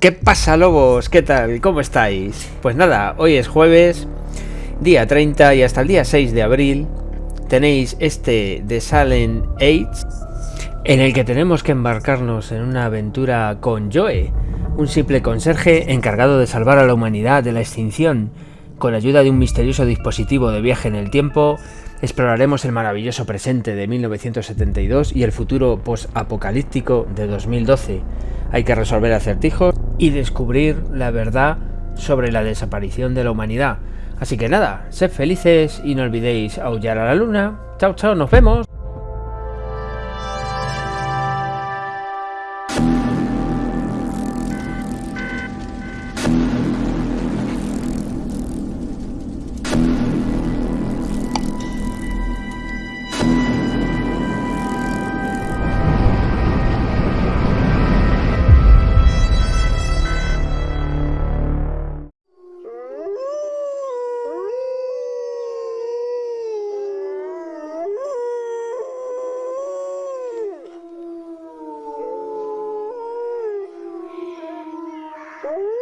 ¿Qué pasa lobos? ¿Qué tal? ¿Cómo estáis? Pues nada, hoy es jueves, día 30 y hasta el día 6 de abril tenéis este de Silent Age en el que tenemos que embarcarnos en una aventura con Joe, un simple conserje encargado de salvar a la humanidad de la extinción. Con ayuda de un misterioso dispositivo de viaje en el tiempo, exploraremos el maravilloso presente de 1972 y el futuro post-apocalíptico de 2012 hay que resolver acertijos y descubrir la verdad sobre la desaparición de la humanidad. Así que nada, sed felices y no olvidéis aullar a la luna. Chao, chao, nos vemos. Ooh.